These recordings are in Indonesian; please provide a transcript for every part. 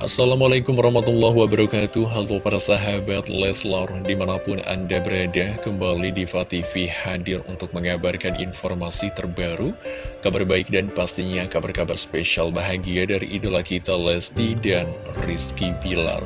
Assalamualaikum warahmatullahi wabarakatuh. Halo para sahabat Leslar Di mana pun anda berada Kembali di TV hadir untuk mengabarkan informasi terbaru Kabar baik dan pastinya kabar-kabar spesial bahagia Dari idola kita Lesti dan Rizky Bilar.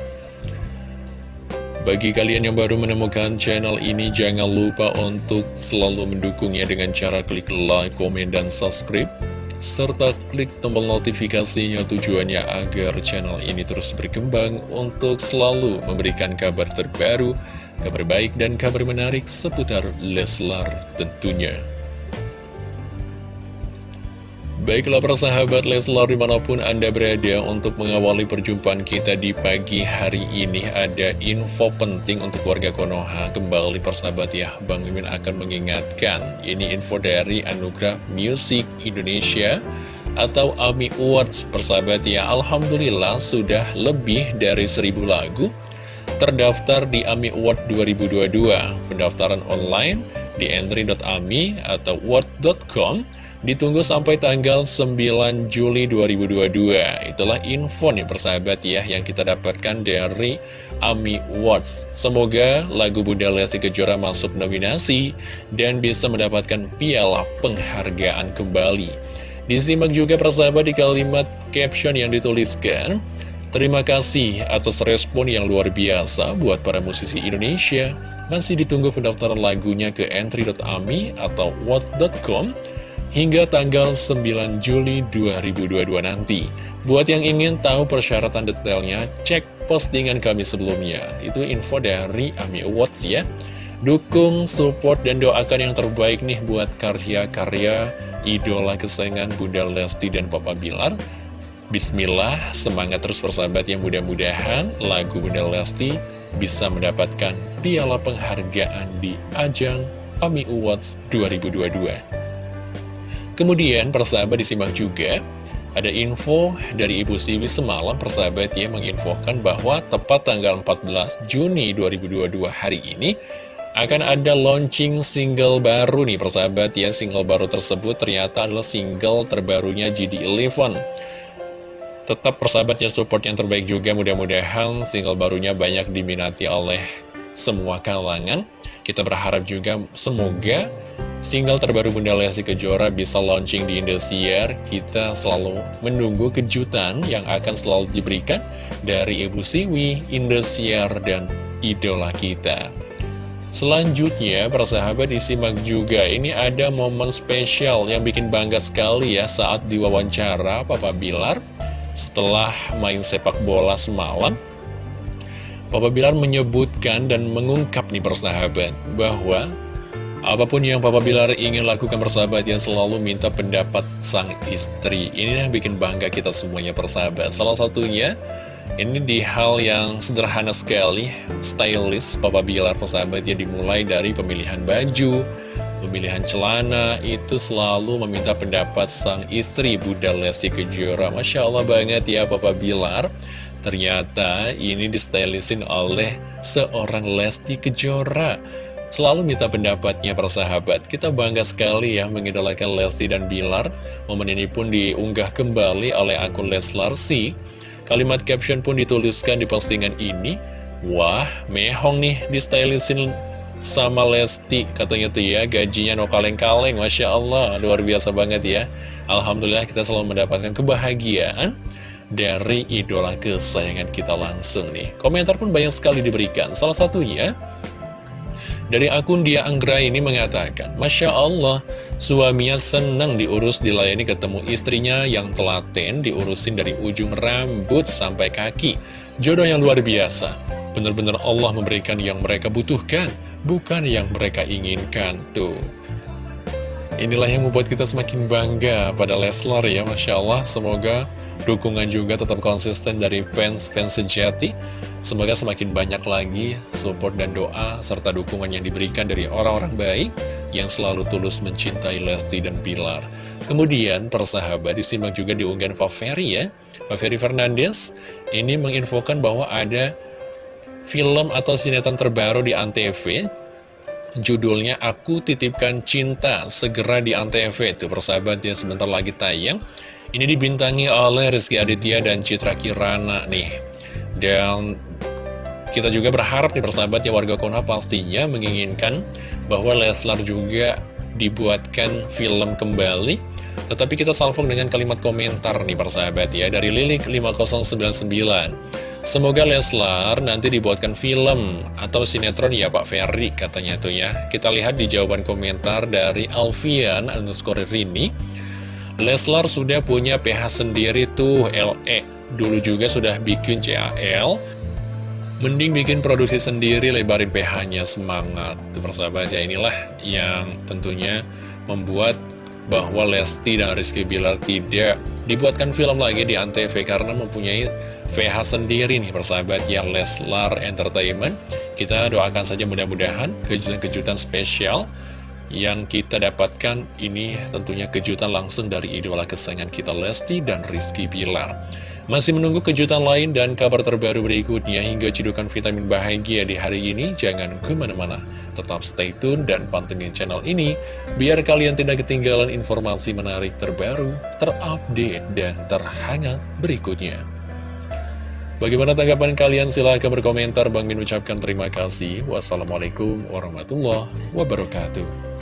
Bagi kalian yang baru menemukan channel ini, jangan lupa untuk selalu mendukungnya dengan cara klik like, komen, dan subscribe serta klik tombol notifikasinya tujuannya agar channel ini terus berkembang untuk selalu memberikan kabar terbaru, kabar baik dan kabar menarik seputar Leslar tentunya. Baiklah persahabat Leslar di mana pun Anda berada untuk mengawali perjumpaan kita di pagi hari ini Ada info penting untuk warga Konoha. Kembali persahabat ya Bang Mimin akan mengingatkan Ini info dari Anugerah Music Indonesia Atau AMI Awards persahabat ya. Alhamdulillah sudah lebih dari seribu lagu Terdaftar di AMI Award 2022 Pendaftaran online di entry.ami atau award.com Ditunggu sampai tanggal 9 Juli 2022 Itulah info nih persahabat ya Yang kita dapatkan dari AMI Awards Semoga lagu Bunda Lesti Kejora masuk nominasi Dan bisa mendapatkan piala penghargaan kembali. Disimak juga persahabat di kalimat caption yang dituliskan Terima kasih atas respon yang luar biasa buat para musisi Indonesia. Masih ditunggu pendaftaran lagunya ke entry.ami atau what.com hingga tanggal 9 Juli 2022 nanti. Buat yang ingin tahu persyaratan detailnya, cek postingan kami sebelumnya. Itu info dari AMI Awards ya. Dukung, support, dan doakan yang terbaik nih buat karya-karya idola kesayangan Bunda Lesti dan Papa Bilar. Bismillah, semangat terus persahabat yang mudah-mudahan lagu Bunda Lesti bisa mendapatkan piala penghargaan di ajang AMI Awards 2022. Kemudian persahabat disimak juga ada info dari Ibu Siwi semalam persahabat ya menginfokan bahwa tepat tanggal 14 Juni 2022 hari ini akan ada launching single baru nih persahabat ya. Single baru tersebut ternyata adalah single terbarunya GD11 Tetap persahabatnya support yang terbaik juga. Mudah-mudahan single barunya banyak diminati oleh semua kalangan. Kita berharap juga semoga Single terbaru Bunda Lesti Kejora bisa launching di Indosiar. Kita selalu menunggu kejutan yang akan selalu diberikan dari Ibu Siwi, Indosiar, dan idola kita. Selanjutnya, persahabat disimak juga, ini ada momen spesial yang bikin bangga sekali ya saat diwawancara Papa Bilar setelah main sepak bola semalam. Papa Bilar menyebutkan dan mengungkap nih persahabat bahwa Apa pun yang Papa Bilar ingin lakukan persahabat yang selalu minta pendapat sang istri. Ini yang bikin bangga kita semuanya persahabat. Salah satunya ini di hal yang sederhana sekali Stylist Papa Bilar persahabat. Ya dimulai dari pemilihan baju Pemilihan celana itu selalu meminta pendapat sang istri Bunda Lesti Kejora. Masya Allah banget ya Papa Bilar. Ternyata ini distylisin oleh seorang Lesti Kejora Selalu minta pendapatnya para sahabat Kita bangga sekali ya mengidolakan Lesti dan Bilar. Momen ini pun diunggah kembali oleh akun Leslar Si Kalimat caption pun dituliskan di postingan ini. Wah, mehong nih di stylishin sama Lesti. Katanya tuh ya, gajinya no kaleng-kaleng. Masya Allah, luar biasa banget ya. Alhamdulillah kita selalu mendapatkan kebahagiaan dari idola kesayangan kita langsung nih. Komentar pun banyak sekali diberikan. Salah satunya dari akun dia Anggra ini mengatakan, Masya Allah, suaminya senang diurus dilayani ketemu istrinya yang telaten diurusin dari ujung rambut sampai kaki. Jodoh yang luar biasa. Benar-benar Allah memberikan yang mereka butuhkan, bukan yang mereka inginkan. Tuh. Inilah yang membuat kita semakin bangga pada Leslar ya, Masya Allah. Semoga dukungan juga tetap konsisten dari fans-fans sejati Semoga semakin banyak lagi support dan doa serta dukungan yang diberikan dari orang-orang baik yang selalu tulus mencintai Lesti dan Pilar. Kemudian persahabat disimak juga di unggahan Faveri ya. Faveri Fernandes ini menginfokan bahwa ada film atau sinetron terbaru di Antv Judulnya Aku Titipkan Cinta segera di Antv itu persahabat ya sebentar lagi tayang Ini dibintangi oleh Rizky Aditya dan Citra Kirana nih. Dan kita juga berharap nih persahabat ya warga Konoha pastinya menginginkan bahwa Leslar juga dibuatkan film kembali. Tetapi kita salvung dengan kalimat komentar nih persahabat ya dari Lilik 5099. Semoga Leslar nanti dibuatkan film atau sinetron ya Pak Ferry katanya tuh ya. Kita lihat di jawaban komentar dari Alfian underscore Rini. Leslar sudah punya PH sendiri tuh LE. Dulu juga sudah bikin CAL. Mending bikin produksi sendiri, lebarin PH-nya, semangat. Tuh persahabat ya, inilah yang tentunya membuat bahwa Lesti dan Rizky Bilar tidak dibuatkan film lagi di Antv karena mempunyai VH sendiri nih persahabat ya Leslar Entertainment. Kita doakan saja mudah-mudahan kejutan-kejutan spesial yang kita dapatkan ini tentunya kejutan langsung dari idola kesayangan kita Lesti dan Rizky Bilar. Masih menunggu kejutan lain dan kabar terbaru berikutnya hingga cedukan vitamin bahagia di hari ini, jangan ke mana-mana. Tetap stay tune dan pantengin channel ini, biar kalian tidak ketinggalan informasi menarik terbaru, terupdate, dan terhangat berikutnya. Bagaimana tanggapan kalian? Silahkan berkomentar. Bang Min ucapkan terima kasih. Wassalamualaikum warahmatullahi wabarakatuh.